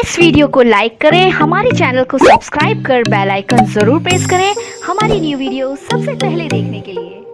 इस वीडियो को लाइक करें, हमारे चैनल को सब्सक्राइब कर बेल आइकन ज़रूर प्रेस करें हमारी न्यू वीडियो सबसे पहले देखने के लिए।